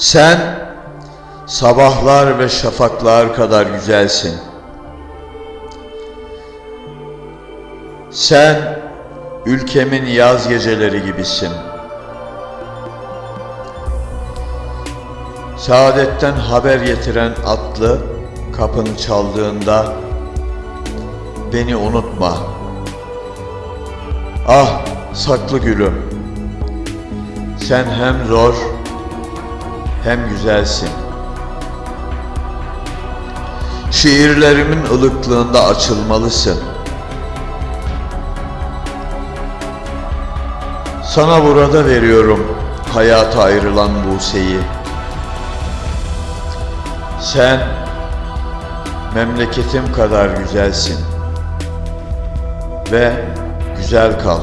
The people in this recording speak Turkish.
Sen sabahlar ve şafaklar kadar güzelsin. Sen ülkemin yaz geceleri gibisin. Saadetten haber getiren atlı kapını çaldığında beni unutma. Ah saklı gülüm. Sen hem zor hem güzelsin. Şiirlerimin ılıklığında açılmalısın. Sana burada veriyorum hayata ayrılan Buse'yi. Sen memleketim kadar güzelsin ve güzel kal.